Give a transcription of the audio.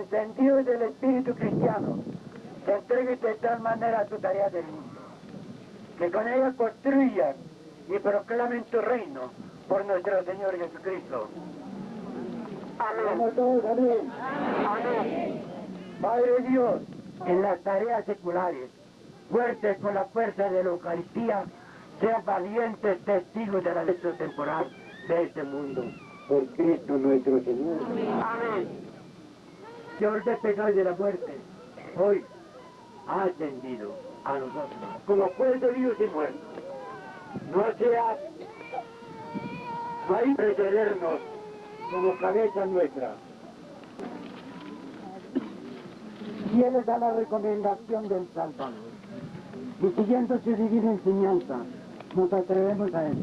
encendido del espíritu cristiano, se entregue de tal manera a tu tarea del mundo, que con ella construyan y proclamen tu reino por nuestro Señor Jesucristo. Amén. todos, amén. Amén. Padre Dios, en las tareas seculares, fuertes con la fuerza de la Eucaristía, sean valientes testigos de la ley temporal de este mundo. Por Cristo nuestro Señor. Amén. Señor del pecado y de la muerte, hoy ha ascendido a nosotros como juez de vivos y muertos. No sea para precedernos como cabeza nuestra. Fieles a la recomendación del Salvador y siguiendo su divina enseñanza, nos atrevemos a él.